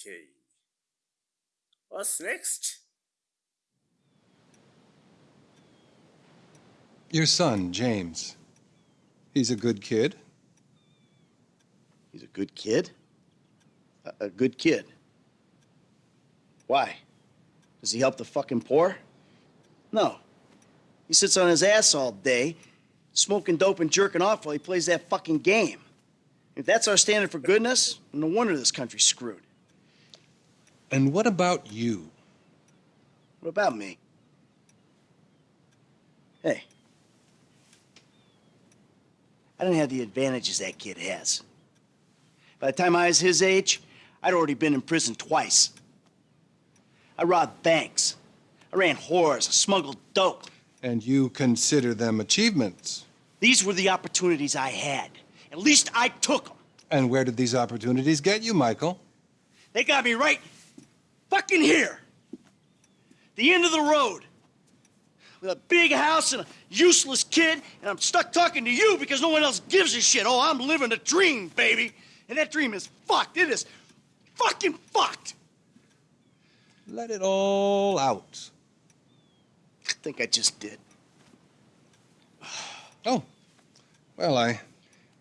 Okay. What's next? Your son, James. He's a good kid. He's a good kid? A, a good kid. Why? Does he help the fucking poor? No. He sits on his ass all day, smoking dope and jerking off while he plays that fucking game. If that's our standard for goodness, no wonder this country's screwed. And what about you? What about me? Hey. I didn't have the advantages that kid has. By the time I was his age, I'd already been in prison twice. I robbed banks. I ran whores. I smuggled dope. And you consider them achievements. These were the opportunities I had. At least I took them. And where did these opportunities get you, Michael? They got me right fucking here. The end of the road. With a big house and a useless kid, and I'm stuck talking to you because no one else gives a shit. Oh, I'm living a dream, baby. And that dream is fucked. It is fucking fucked. Let it all out. I think I just did. Oh, well, I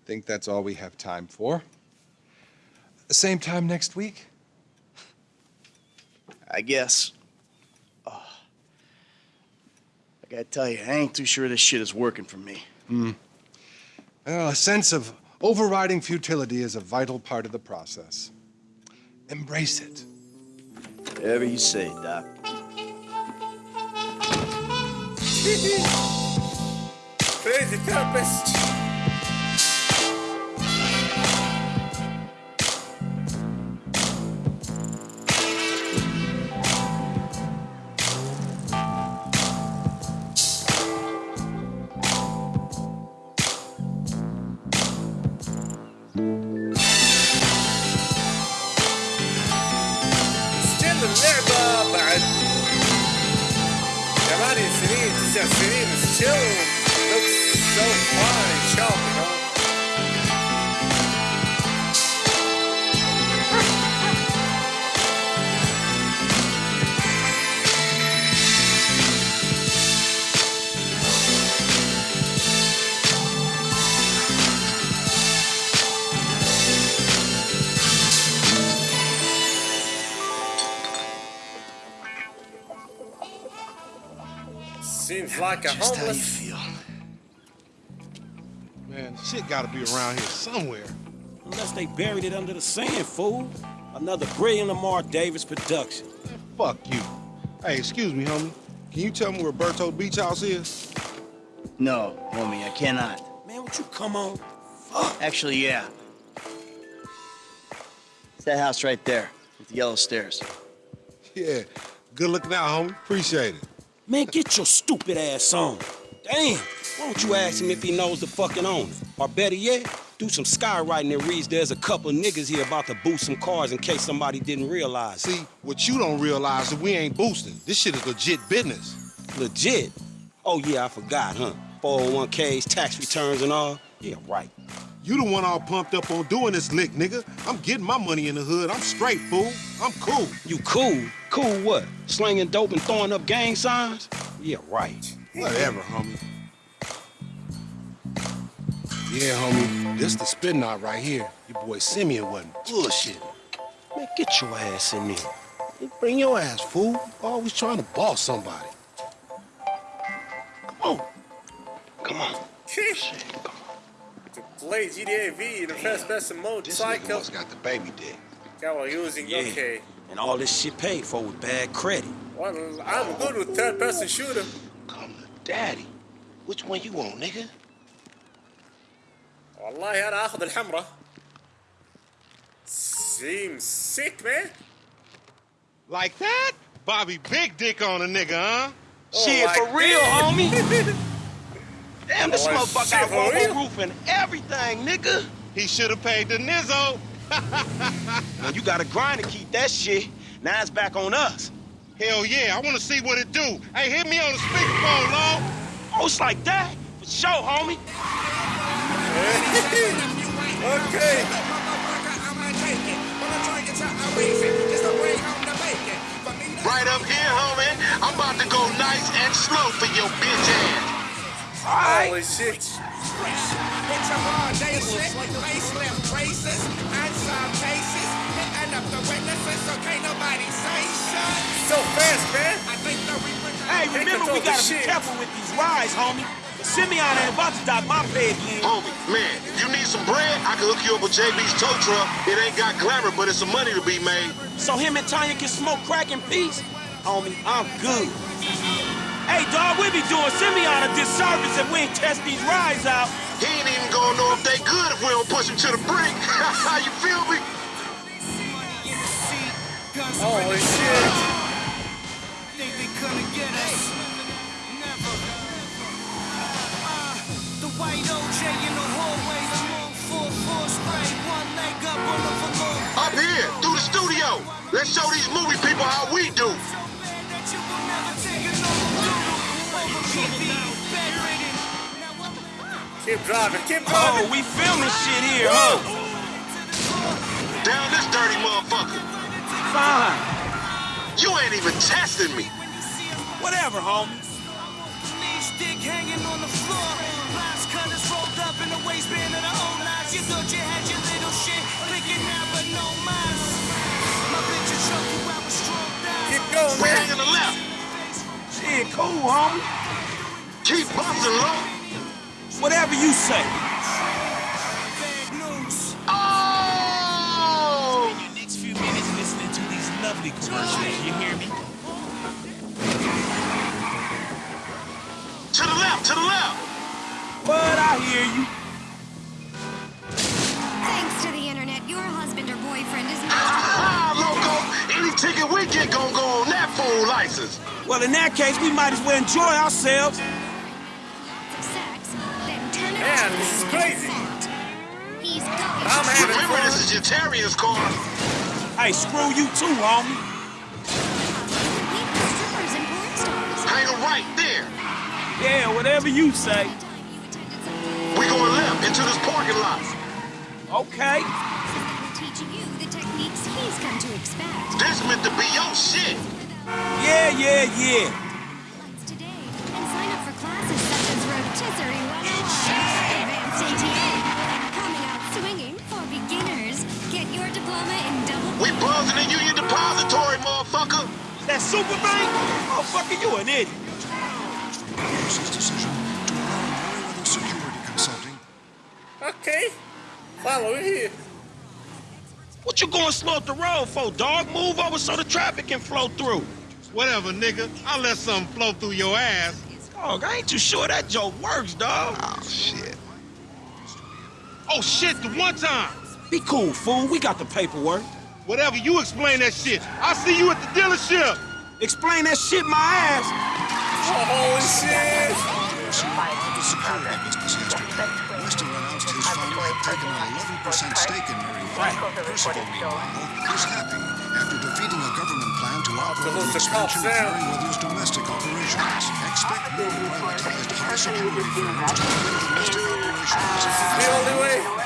think that's all we have time for. Same time next week? I guess. Oh. I gotta tell you, I ain't too sure this shit is working for me. Hmm. Well, a sense of overriding futility is a vital part of the process. Embrace it. Whatever you say, Doc. Crazy therapist. So looks so fine, chubby. Seems like a Just how you feel. Man, shit gotta be around here somewhere. Unless they buried it under the sand, fool. Another brilliant Lamar Davis production. Man, fuck you. Hey, excuse me, homie. Can you tell me where Berto Beach House is? No, homie, I cannot. Man, would you come on? Fuck. Actually, yeah. It's that house right there with the yellow stairs. Yeah. Good looking out, homie. Appreciate it. Man, get your stupid ass on. Damn, why don't you ask him if he knows the fucking owner? Or better yet, do some skywriting that reads there's a couple niggas here about to boost some cars in case somebody didn't realize. See, what you don't realize is we ain't boosting. This shit is legit business. Legit? Oh yeah, I forgot, huh? 401ks, tax returns and all? Yeah, right. You the one all pumped up on doing this lick, nigga. I'm getting my money in the hood. I'm straight, fool. I'm cool. You cool? Cool what? Slinging dope and throwing up gang signs? Yeah, right. Whatever, homie. Yeah, homie. This the spin knot right here. Your boy Simeon wasn't bullshit. Man, get your ass in there. Bring your ass, fool. Always trying to boss somebody. Come on. Come on. Shit, come to play GTA V in the first person mode This cycle. nigga must got the baby dick. Yeah, we're using, Yeah. okay. And all this shit paid for with bad credit. Well, I'm good with third person shooter. Come to daddy. Which one you want, nigga? والله انا اخذ الحمراء. Seems sick, man. Like that? Bobby big dick on a nigga, huh? Shit, like for real, that. homie. Damn, this Oh, motherfucker shit, got for real? rubber roof and everything, nigga. He should have paid the nizzo. now you gotta grind to keep that shit. Now it's back on us. Hell yeah, I wanna see what it do. Hey, hit me on the speakerphone, Long. Oh, it's like that? For sure, homie. okay. Right up here, homie. I'm about to go nice and slow for your bitch ass. Holy shit. It's a raw day shit. Facelift traces, unsolved cases. Hitting up the witnesses, so can't nobody say shit. So fast, man. I think the Hey, remember we gotta the be careful with these rides, homie. Simeon ain't about to dock my pay again. Homie, man, if you need some bread, I can hook you up with JB's tow truck. It ain't got glamour, but it's some money to be made. So him and Tonya can smoke crack in peace? Homie, I'm good. Hey, dog, we be doing Simeon a disservice if we ain't test these rides out. He ain't even gonna know if they good if we don't push him to the brink. you feel me? Holy shit. think they couldn't get us. Never. The white OJ in the hallway, the long four four spray, one leg up on the velour. Up here, through the studio. Let's show these movie people how we do. So Keep driving, keep oh, driving. Oh, we filming shit here, huh? Down this dirty motherfucker. Fine. You ain't even testing me. Whatever, homie. Knee stick hanging on the floor. Lines cutters rolled up in the waistband of the old knives. You thought you had your little shit, thinking now, but no mas. My bitch will choke you out with strong thighs. Keep going, We man. hang to the left. Shit, cool, homie. Keep busting low. Whatever you say. Bad news. Oh! your next few minutes listening to these lovely commercials. You hear me? To the left, to the left. But I hear you. Thanks to the internet, your husband or boyfriend is not Ah, loco. Any ticket we get gon' go on that fool license. Well, in that case, we might as well enjoy ourselves. Of sex, then turn it Man, this is crazy. I'm having Remember, fun. this is your Terrier's car. Hey, screw you too, homie. Meet the strippers and porn stars. Hang right there. Yeah, whatever you say. The time you attended some We going left into this parking lot. Okay. teaching you the techniques he's come to expect. This meant to be your shit. Yeah, yeah, yeah. That super bank? Motherfucker, you an idiot. Force's decision to allow Merryweather Security Consulting Okay. Follow me here. What you going slow up the road for, dog? Move over so the traffic can flow through. Whatever, nigga. I'll let something flow through your ass. Dog, I ain't too sure that joke works, dog. Oh, shit. Oh, shit, the one time. Be cool, fool. We got the paperwork. Whatever, you explain that shit. I'll see you at the dealership. Explain that shit my ass. Holy shit. of the security business yesterday. Weston announced his fund had taken an 11% stake in Merryweather. Percival, meanwhile, is happy after defeating a government plan to outlaw the the expansion of down. Merryweather's domestic operations. Expect more privatized high-security firms to run domestic operations.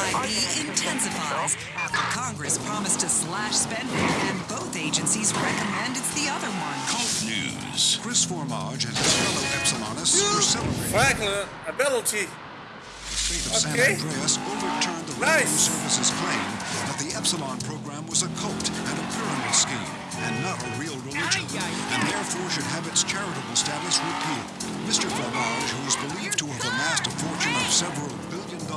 And intensifies after Congress promised to slash spending, and both agencies recommend it's the other one. Cult News. Cris Formage and his fellow Epsilonists were celebrating. Franklin, ability. The state of San Andreas overturned the Nice. Revenue Service's claim that the Epsilon program was a cult and a pyramid scheme and not a real religion, and therefore should have its charitable status repealed. Mr. Formage, who is believed to have amassed a fortune of several billion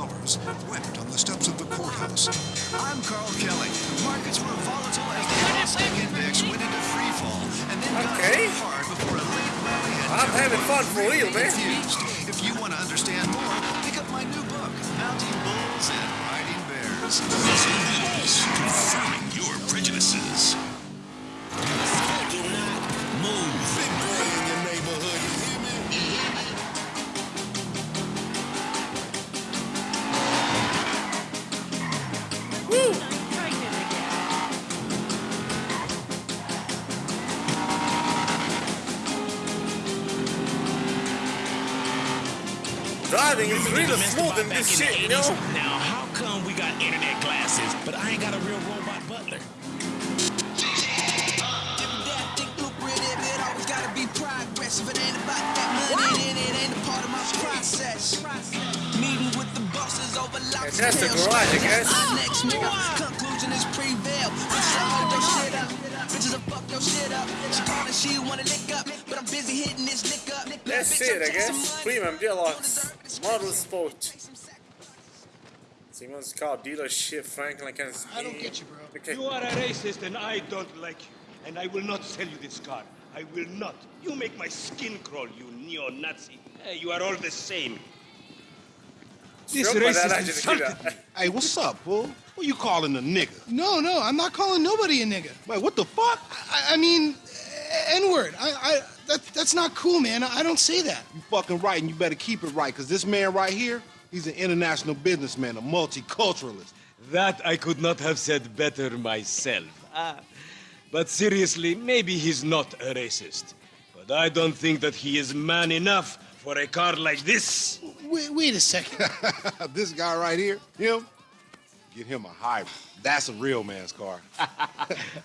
dollars, wept on the steps of the courthouse. I'm Carl Kelly. Markets were volatile as the Nasdaq index went into free fall and then got Okay. hit hard before a late rally had I'm having fun for real, man. Confused. If you want to understand more, pick up my new book, Mounting Bulls and Riding Bears. News confirming your prejudices. Driving is really smooth in this shit, you know? Now, how come we got internet glasses, but I ain't got a real robot butler? lucrative, it always gotta be progress. If it ain't about that money, then it ain't a part of my process. Meeting with the bosses over locks that's the garage, I guess. Next nigga, conclusion is prevail. Bitches will hold your shit up. Bitches will fuck your shit up. She calling, she wanna lick up, but I'm busy hitting this lick up. That's it, I guess. Premium Deluxe. Motorsport. Simon's car dealership, Franklin, Kansas I don't get you, bro. Okay. You are a racist and I don't like you. And I will not sell you this car. I will not. You make my skin crawl, you neo-Nazi. Hey, you are all the same. This Stroke racist badala insulted me. Hey, what's up, fool? Who you calling a nigga? No, no, I'm not calling nobody a nigga. Wait, what the fuck? I, I mean, N-word. I, I, that, that's not cool, man. I don't say that. You fucking right, and you better keep it right, because this man right here, he's an international businessman, a multiculturalist. That I could not have said better myself. Ah. But seriously, maybe he's not a racist. But I don't think that he is man enough for a car like this. Wait, wait a second. this guy right here, him, get him a hybrid. That's a real man's car.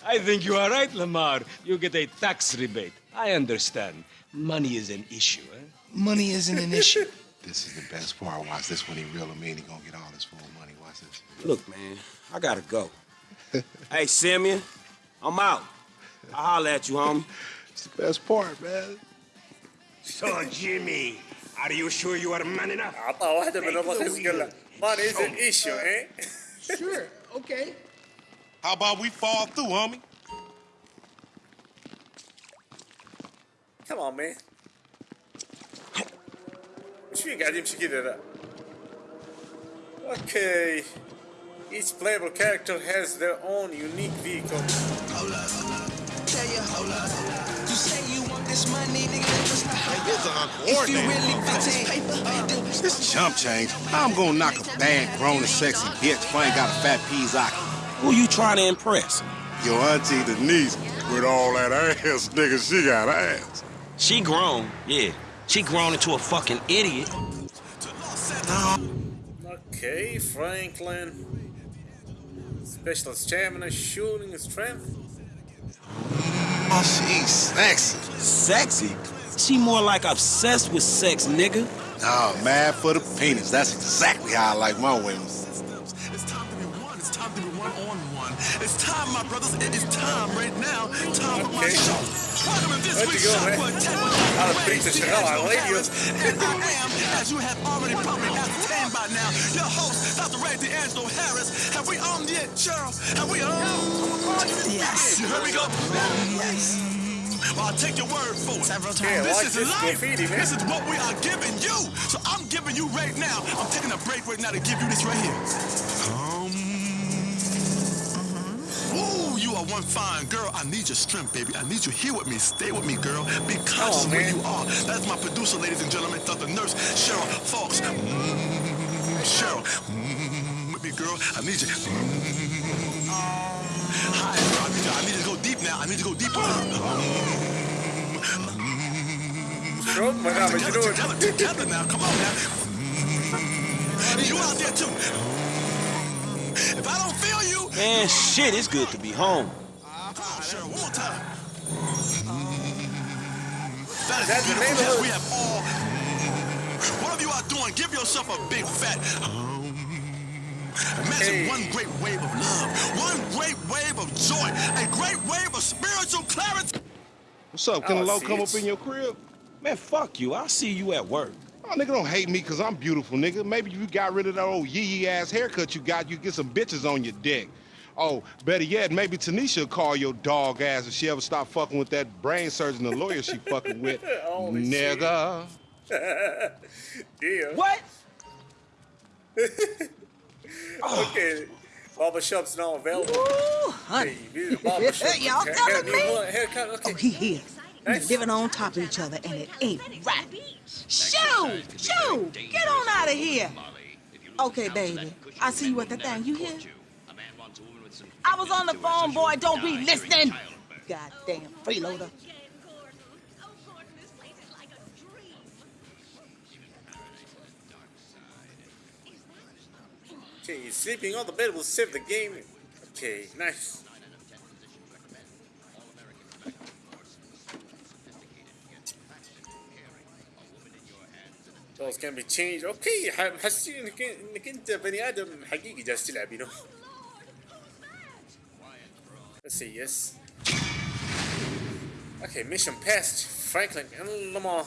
I think you are right, Lamar. You get a tax rebate. I understand. Money is an issue, eh? Money isn't an issue. This is the best part. Watch this when he reel him in. He gonna get all his full money. Watch this. Look, man, I gotta go. hey, Simeon, I'm out. I'll holler at you, homie. It's the best part, man. So, Jimmy, are you sure you are man enough? أعطاه واحدة من الرخيص قال له Money is an issue, eh? sure, okay. How about we fall through, homie? Come on, man. Musimy gadiem się gidera. Okay. Each playable character has their own unique vehicle you this money, nigga, then just This is If you really uncoordinated. this paper, then This chump change. I'm gonna knock a bad, grown and sexy bitch if I ain't got a fat Pizaki. Who you trying to impress? Your auntie Denise, with all that ass, nigga, she got ass. She grown, yeah. She grown into a fucking idiot. Okay, Franklin. Special stamina, shooting strength. Oh, she's sexy. Sexy? She more like obsessed with sex, nigga. Oh, mad for the penis. That's exactly how I like my women. It's time to be one. It's time to be one on one. It's time, my brothers. It is time right now. Time for my Okay. show. Welcome to this week's go, show man? for attack with Out of Pizza Chanel, I D'Angelo like you. And I am, as you have already probably ascertained by now, your host, Dr. Ray D'Angelo Harris. Have we on yet, Cheryl? Have we on? Yes. Here we go. Yes. Well, I'll take your word for it. Several Yeah, this watch is this life. graffiti, man. This is what we are giving you. So I'm giving you right now. I'm taking a break right now to give you this right here. One fine girl. I need your strength, baby. I need you here with me. Stay with me, girl. Be conscious of where you are. That's my producer, ladies and gentlemen, Dr. Nurse Cheryl Fox. Mm, Cheryl, mm, with me, girl. I need you. Mm. Hi, girl. I need you. I need you to go deep now. I need you to go deeper. Stroke madame, you Together, know together, it. together now. Come on now. You out there too. If I don't feel you, Man, shit, it's good to be home. Come on, Cheryl, one more time. That is That's the beautiful. Yes, neighborhood. we have all. Whatever you are doing, give yourself a big fat. Imagine Hey. one great wave of love, one great wave of joy, a great wave of spiritual clarity. What's up? Can Oh, a low come up in your crib? Man, fuck you. I'll see you at work. Oh, nigga, don't hate me because I'm beautiful, nigga. Maybe you got rid of that old yee yee ass haircut you got, you get some bitches on your dick. Oh, better yet, maybe Tanisha will call your dog ass if she ever stop fucking with that brain surgeon the lawyer she fucking with. Holy Nigga. Damn. What? okay. Barber shop's now available. Ooh, honey. Hey, visit barber shop. Y'all Hair- telling hair- me? you haircut? Okay. Oh, he here. We're living on top of each other, and it ain't right. Shoo! Shoo! Get on out of here. Okay, baby. I see you at the thing. You hear? I was on the phone, boy. Don't be listening. Goddamn freeloader. Okay, sleeping on the bed will save the game. Okay, nice. Those can be changed. اوكي ح- محسين انك انك انت بني ادم حقيقي جالس تلعب you know. Let's see, yes. Okay, mission passed. Franklin and Lamar.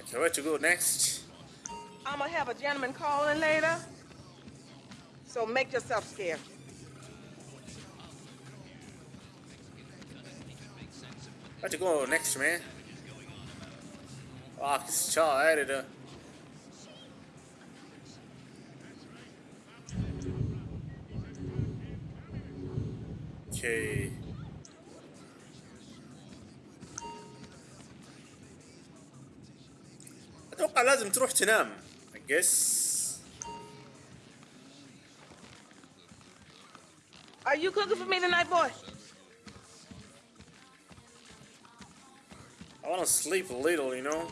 Okay, where to go next? I'm gonna have a gentleman calling later. So make yourself scarce. Where to go next, man? Ah, this child editor. Okay. اتوقع لازم تروح تنام I guess Are you cooking for me tonight, boy? want to sleep a little, you know?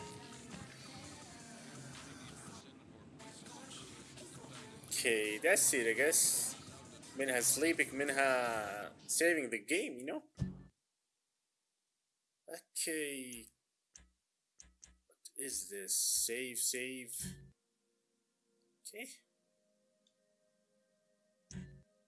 Okay, that's it, I guess. Minha sleeping, Minha saving the game, you know? Okay. What is this? Save, save. Okay.